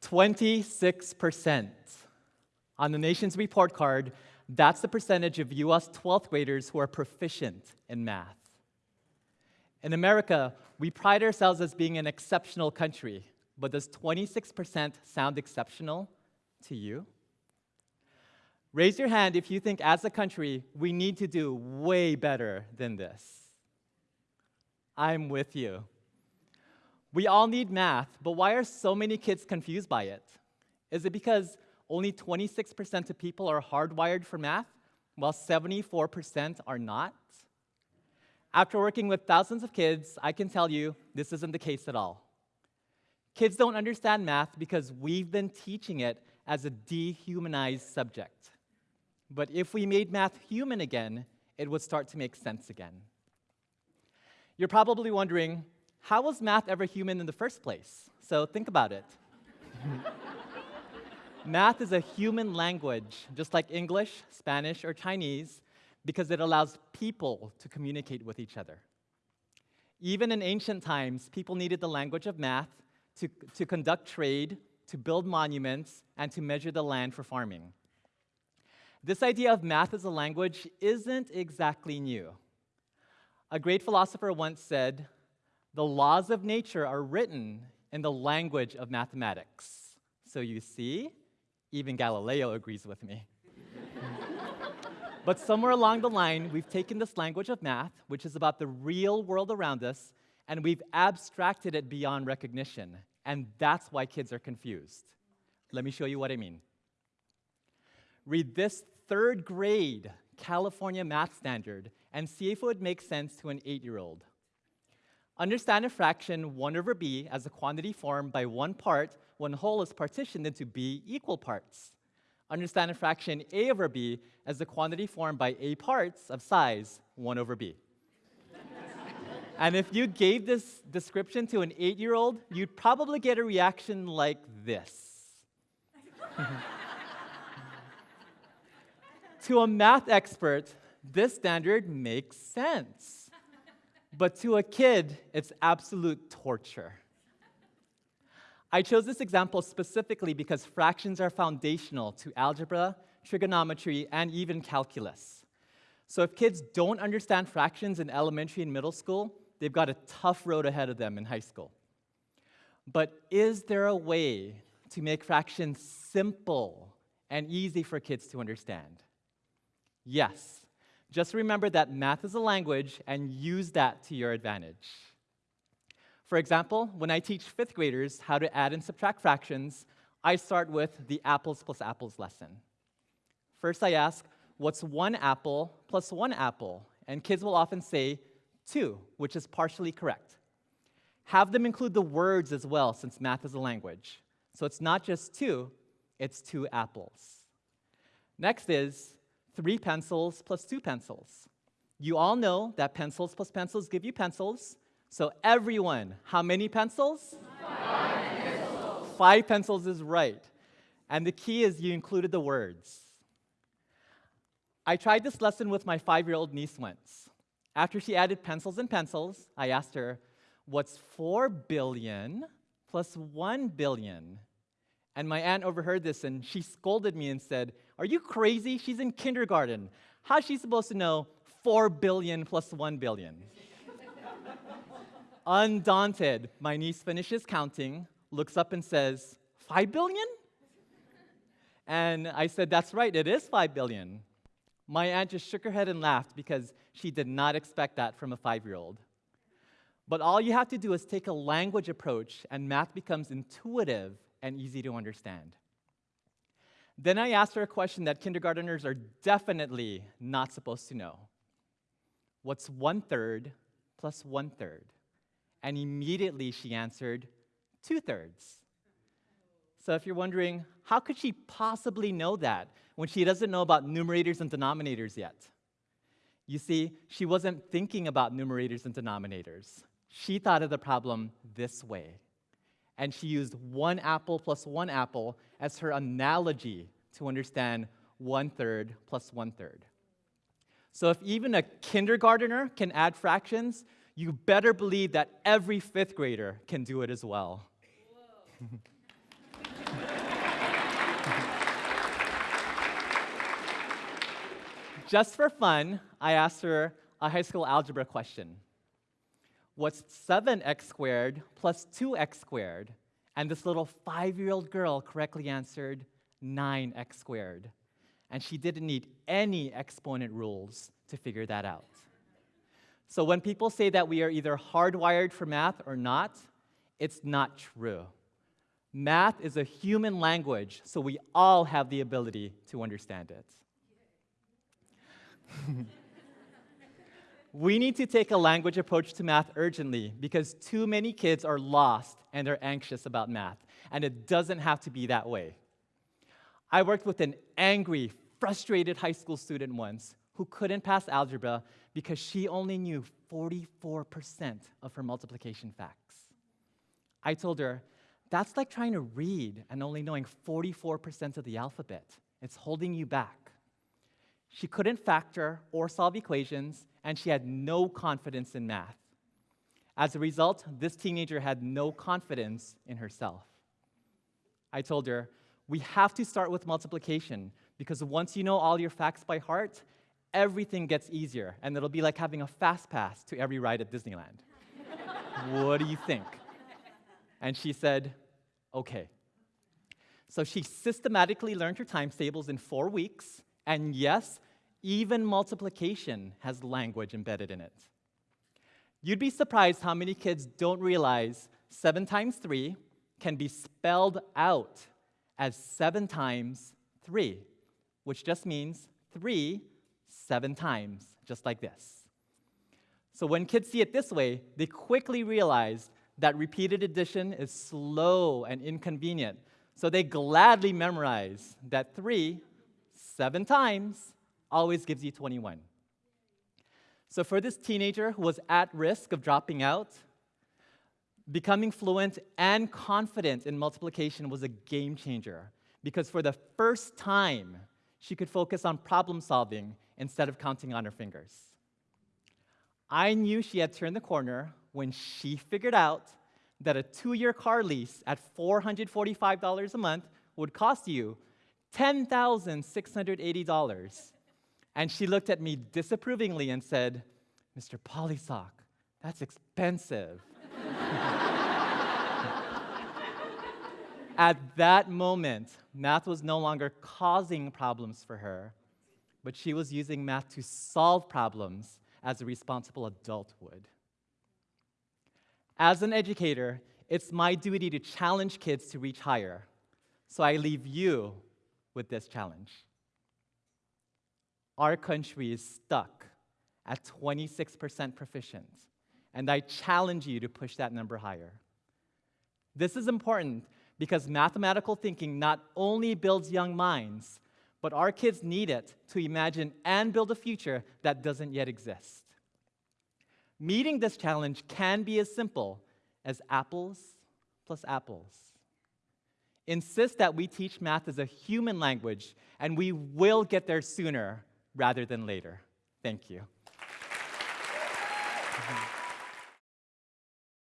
Twenty-six percent. On the nation's report card, that's the percentage of US 12th graders who are proficient in math. In America, we pride ourselves as being an exceptional country, but does 26% sound exceptional to you? Raise your hand if you think, as a country, we need to do way better than this. I'm with you. We all need math, but why are so many kids confused by it? Is it because only 26% of people are hardwired for math, while 74% are not? After working with thousands of kids, I can tell you this isn't the case at all. Kids don't understand math because we've been teaching it as a dehumanized subject. But if we made math human again, it would start to make sense again. You're probably wondering, how was math ever human in the first place? So think about it. math is a human language, just like English, Spanish, or Chinese, because it allows people to communicate with each other. Even in ancient times, people needed the language of math to, to conduct trade, to build monuments, and to measure the land for farming. This idea of math as a language isn't exactly new. A great philosopher once said, the laws of nature are written in the language of mathematics. So you see, even Galileo agrees with me. but somewhere along the line, we've taken this language of math, which is about the real world around us, and we've abstracted it beyond recognition. And that's why kids are confused. Let me show you what I mean. Read this third grade California math standard and see if it would make sense to an eight year old. Understand a fraction 1 over b as a quantity formed by one part when whole is partitioned into b equal parts. Understand a fraction a over b as a quantity formed by a parts of size 1 over b. and if you gave this description to an 8-year-old, you'd probably get a reaction like this. to a math expert, this standard makes sense. But to a kid, it's absolute torture. I chose this example specifically because fractions are foundational to algebra, trigonometry, and even calculus. So if kids don't understand fractions in elementary and middle school, they've got a tough road ahead of them in high school. But is there a way to make fractions simple and easy for kids to understand? Yes. Just remember that math is a language and use that to your advantage. For example, when I teach fifth graders how to add and subtract fractions, I start with the apples plus apples lesson. First, I ask, what's one apple plus one apple? And kids will often say two, which is partially correct. Have them include the words as well, since math is a language. So it's not just two, it's two apples. Next is, three pencils plus two pencils. You all know that pencils plus pencils give you pencils. So everyone, how many pencils? Five pencils. Five pencils is right. And the key is you included the words. I tried this lesson with my five-year-old niece once. After she added pencils and pencils, I asked her, what's 4 billion plus 1 billion? And my aunt overheard this and she scolded me and said, Are you crazy? She's in kindergarten. How's she supposed to know 4 billion plus 1 billion? Undaunted, my niece finishes counting, looks up and says, 5 billion? And I said, That's right, it is 5 billion. My aunt just shook her head and laughed because she did not expect that from a five year old. But all you have to do is take a language approach, and math becomes intuitive and easy to understand. Then I asked her a question that kindergarteners are definitely not supposed to know. What's one third plus one third? And immediately she answered, two thirds. So if you're wondering, how could she possibly know that when she doesn't know about numerators and denominators yet? You see, she wasn't thinking about numerators and denominators. She thought of the problem this way. and she used one apple plus one apple as her analogy to understand one third plus one third. So if even a kindergartner can add fractions, you better believe that every fifth grader can do it as well. Just for fun, I asked her a high school algebra question. What's 7x squared plus 2x squared? And this little five year old girl correctly answered 9x squared. And she didn't need any exponent rules to figure that out. So when people say that we are either hardwired for math or not, it's not true. Math is a human language, so we all have the ability to understand it. we need to take a language approach to math urgently because too many kids are lost and they're anxious about math, and it doesn't have to be that way. I worked with an angry, frustrated high school student once who couldn't pass algebra because she only knew 44% of her multiplication facts. I told her, that's like trying to read and only knowing 44% of the alphabet. It's holding you back. She couldn't factor or solve equations, and she had no confidence in math. As a result, this teenager had no confidence in herself. I told her, we have to start with multiplication because once you know all your facts by heart, everything gets easier, and it'll be like having a fast pass to every ride at Disneyland. what do you think? And she said, okay. So she systematically learned her times tables in four weeks, and yes, even multiplication has language embedded in it. You'd be surprised how many kids don't realize 7 times 3 can be spelled out as 7 times 3, which just means 3 seven times, just like this. So when kids see it this way, they quickly realize that repeated addition is slow and inconvenient. So they gladly memorize that 3 seven times always gives you 21. So for this teenager who was at risk of dropping out, becoming fluent and confident in multiplication was a game changer because for the first time, she could focus on problem solving instead of counting on her fingers. I knew she had turned the corner when she figured out that a two year car lease at $445 a month would cost you $10,680. And she looked at me disapprovingly and said, Mr. Palisoc, that's expensive. At that moment, math was no longer causing problems for her, but she was using math to solve problems as a responsible adult would. As an educator, it's my duty to challenge kids to reach higher. So I leave you with this challenge. Our country is stuck at 26% proficient, and I challenge you to push that number higher. This is important because mathematical thinking not only builds young minds, but our kids need it to imagine and build a future that doesn't yet exist. Meeting this challenge can be as simple as apples plus apples. Insist that we teach math as a human language, and we will get there sooner rather than later. Thank you.